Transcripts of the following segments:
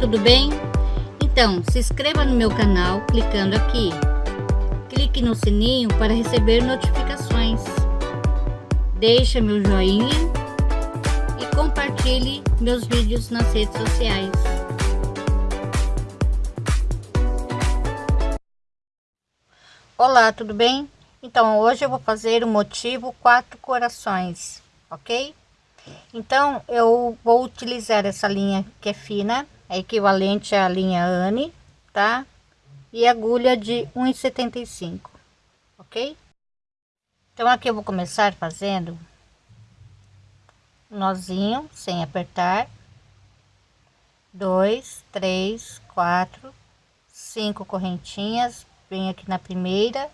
tudo bem? Então, se inscreva no meu canal clicando aqui. Clique no sininho para receber notificações. Deixe meu joinha e compartilhe meus vídeos nas redes sociais. Olá, tudo bem? Então, hoje eu vou fazer o motivo quatro corações, ok? Então, eu vou utilizar essa linha que é fina, é equivalente à linha Anne, tá? E agulha de 1,75, ok? Então, aqui eu vou começar fazendo nozinho sem apertar. Dois, três, quatro, cinco correntinhas. Venho aqui na primeira,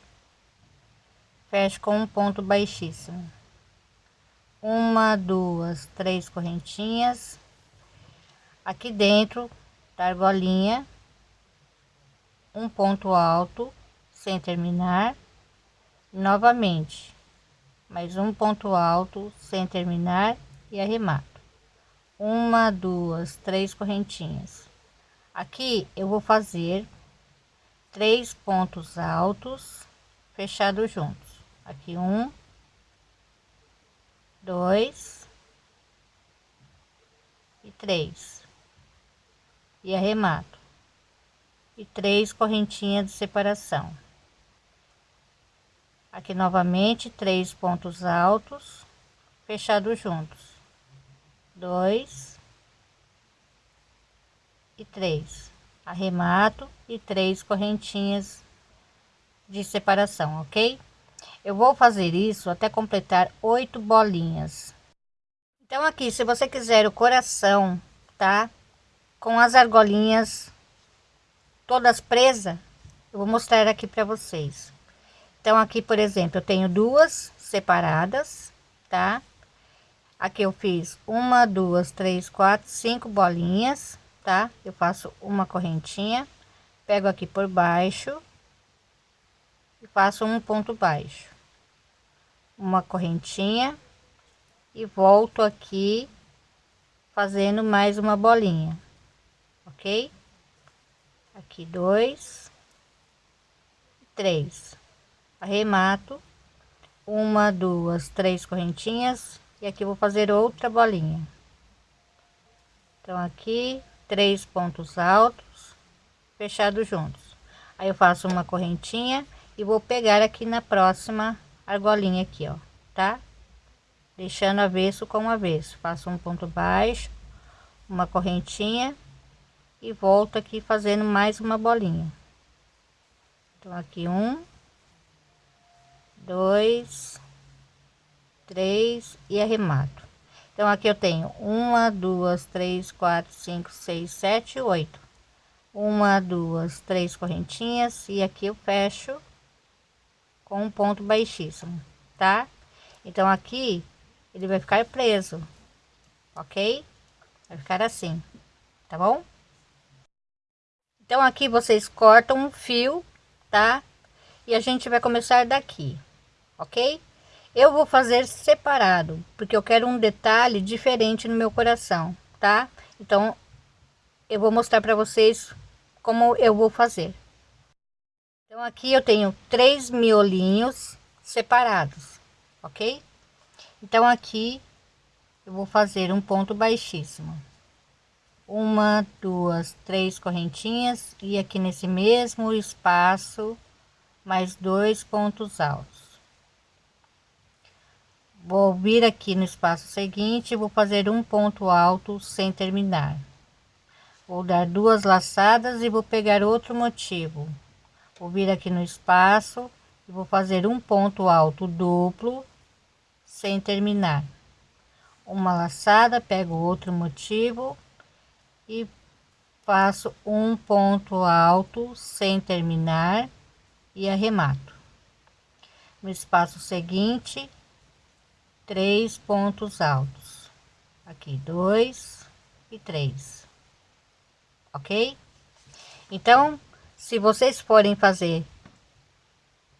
fecho com um ponto baixíssimo uma duas três correntinhas aqui dentro da argolinha um ponto alto sem terminar. Novamente mais um ponto alto sem terminar e arremato. Uma duas três correntinhas. Aqui eu vou fazer três pontos altos fechados juntos. Aqui um dois e três e arremato e três correntinhas de separação aqui novamente três pontos altos fechados juntos dois e três arremato e três correntinhas de separação ok eu vou fazer isso até completar oito bolinhas. Então aqui, se você quiser o coração, tá? Com as argolinhas todas presas, eu vou mostrar aqui para vocês. Então aqui, por exemplo, eu tenho duas separadas, tá? Aqui eu fiz uma, duas, três, quatro, cinco bolinhas, tá? Eu faço uma correntinha, pego aqui por baixo e faço um ponto baixo uma correntinha e volto aqui fazendo mais uma bolinha ok? Aqui dois. Três. Arremato. Uma duas três correntinhas. E aqui vou fazer outra bolinha. Então aqui três pontos altos fechados juntos. Aí eu faço uma correntinha e vou pegar aqui na próxima argolinha aqui, ó, tá? Deixando avesso com avesso. Faço um ponto baixo, uma correntinha e volto aqui fazendo mais uma bolinha. Então, aqui um, dois, três e arremato. Então, aqui eu tenho uma, duas, três, quatro, cinco, seis, sete, oito. Uma, duas, três correntinhas e aqui eu fecho com um ponto baixíssimo, tá? Então aqui ele vai ficar preso, ok? Vai ficar assim, tá bom? Então aqui vocês cortam um fio, tá? E a gente vai começar daqui, ok? Eu vou fazer separado, porque eu quero um detalhe diferente no meu coração, tá? Então eu vou mostrar para vocês como eu vou fazer. Então aqui eu tenho três miolinhos separados, ok? Então aqui eu vou fazer um ponto baixíssimo. Uma, duas, três correntinhas e aqui nesse mesmo espaço mais dois pontos altos. Vou vir aqui no espaço seguinte, vou fazer um ponto alto sem terminar. Vou dar duas laçadas e vou pegar outro motivo vou vir aqui no espaço e vou fazer um ponto alto duplo sem terminar uma laçada pego outro motivo e faço um ponto alto sem terminar e arremato. No espaço seguinte três pontos altos. Aqui dois e três. Ok? Então se vocês forem fazer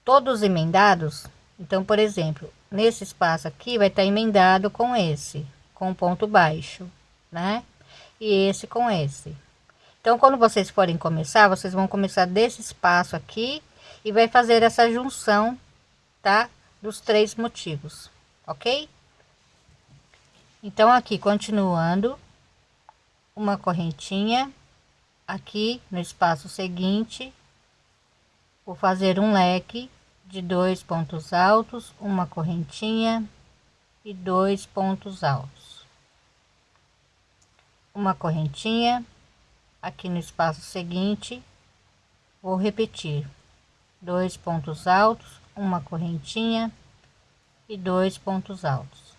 todos emendados, então, por exemplo, nesse espaço aqui vai estar emendado com esse, com ponto baixo, né? E esse com esse. Então, quando vocês forem começar, vocês vão começar desse espaço aqui e vai fazer essa junção, tá? Dos três motivos, ok? Então, aqui, continuando, uma correntinha aqui no espaço seguinte, vou fazer um leque de dois pontos altos, uma correntinha e dois pontos altos. Uma correntinha aqui no espaço seguinte, vou repetir dois pontos altos, uma correntinha e dois pontos altos.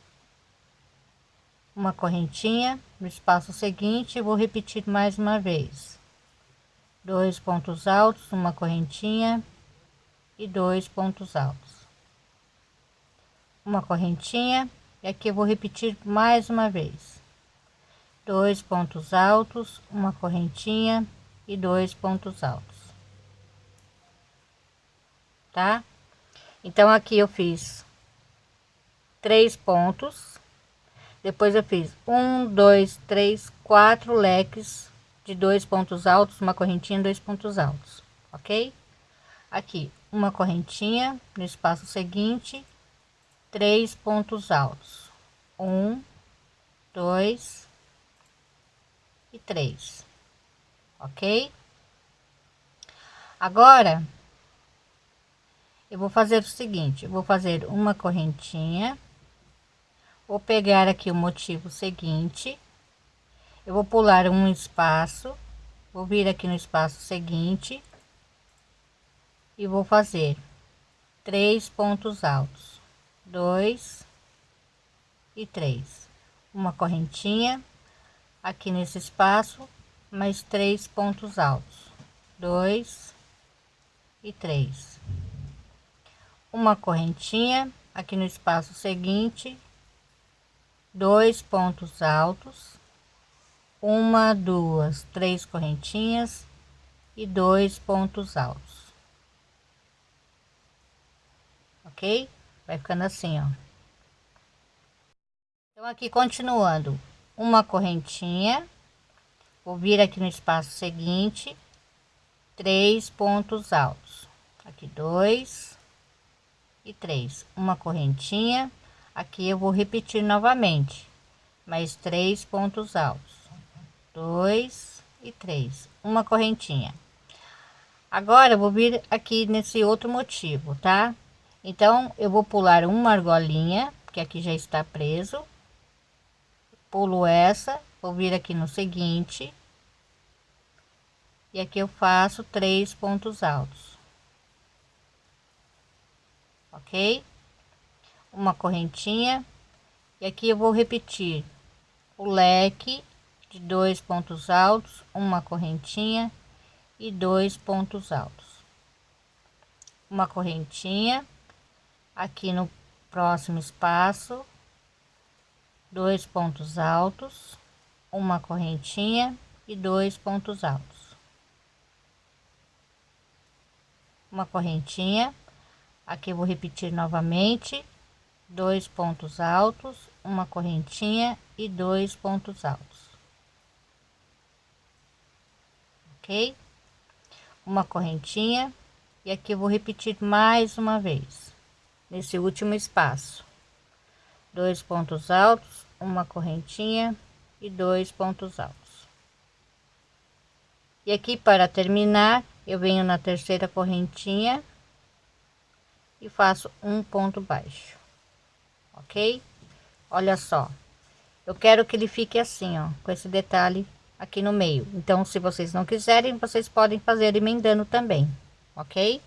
Uma correntinha no espaço seguinte, vou repetir mais uma vez. Dois pontos altos, uma correntinha e dois pontos altos. Uma correntinha e aqui eu vou repetir mais uma vez. Dois pontos altos, uma correntinha e dois pontos altos. Tá? Então aqui eu fiz três pontos. Depois eu fiz um, dois, três, quatro leques de dois pontos altos, uma correntinha, dois pontos altos, ok? Aqui uma correntinha no espaço seguinte, três pontos altos, um, dois e três, ok? Agora eu vou fazer o seguinte, vou fazer uma correntinha, vou pegar aqui o motivo seguinte, eu vou pular um espaço, vou vir aqui no espaço seguinte e vou fazer três pontos altos, dois e três, uma correntinha aqui nesse espaço, mais três pontos altos, dois e três, uma correntinha aqui no espaço seguinte, dois pontos altos, uma, duas, três correntinhas e dois pontos altos. Ok? Vai ficando assim, ó. Então, aqui continuando, uma correntinha, vou vir aqui no espaço seguinte, três pontos altos, aqui dois e três, uma correntinha, aqui eu vou repetir novamente, mais três pontos altos, dois e três, uma correntinha. Agora eu vou vir aqui nesse outro motivo, tá? Então, eu vou pular uma argolinha, que aqui já está preso. Pulo essa, vou vir aqui no seguinte. E aqui eu faço três pontos altos. Ok? Uma correntinha. E aqui eu vou repetir o leque de dois pontos altos, uma correntinha e dois pontos altos. Uma correntinha aqui no próximo espaço dois pontos altos uma correntinha e dois pontos altos. Uma correntinha aqui vou repetir novamente dois pontos altos uma correntinha e dois pontos altos. Ok? Uma correntinha e aqui vou repetir mais uma vez nesse último espaço. Dois pontos altos uma correntinha e dois pontos altos. E aqui para terminar eu venho na terceira correntinha e faço um ponto baixo ok? Olha só eu quero que ele fique assim ó com esse detalhe aqui no meio. Então se vocês não quiserem vocês podem fazer emendando também ok?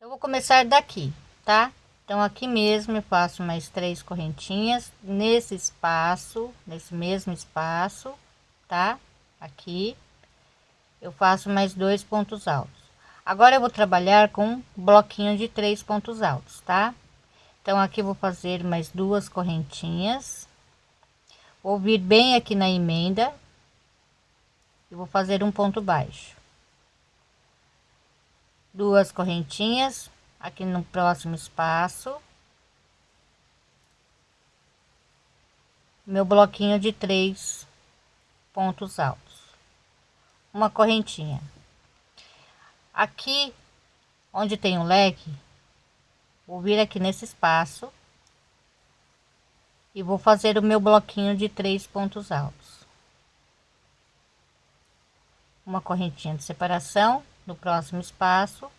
Eu vou começar daqui, tá? Então, aqui mesmo eu faço mais três correntinhas nesse espaço, nesse mesmo espaço, tá? Aqui, eu faço mais dois pontos altos. Agora, eu vou trabalhar com um bloquinho de três pontos altos, tá? Então, aqui vou fazer mais duas correntinhas. Vou vir bem aqui na emenda. E vou fazer um ponto baixo duas correntinhas aqui no próximo espaço. Meu bloquinho de três pontos altos. Uma correntinha. Aqui onde tem o um leque vou vir aqui nesse espaço e vou fazer o meu bloquinho de três pontos altos. Uma correntinha de separação no próximo espaço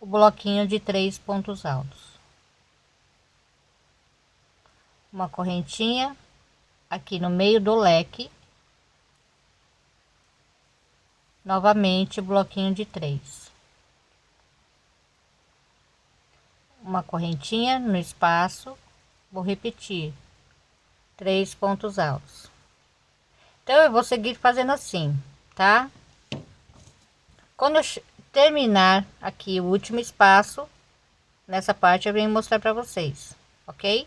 o bloquinho de três pontos altos. Uma correntinha aqui no meio do leque. Novamente bloquinho de três. Uma correntinha no espaço. Vou repetir. Três pontos altos. Então eu vou seguir fazendo assim tá? Quando eu terminar aqui o último espaço nessa parte eu venho mostrar para vocês ok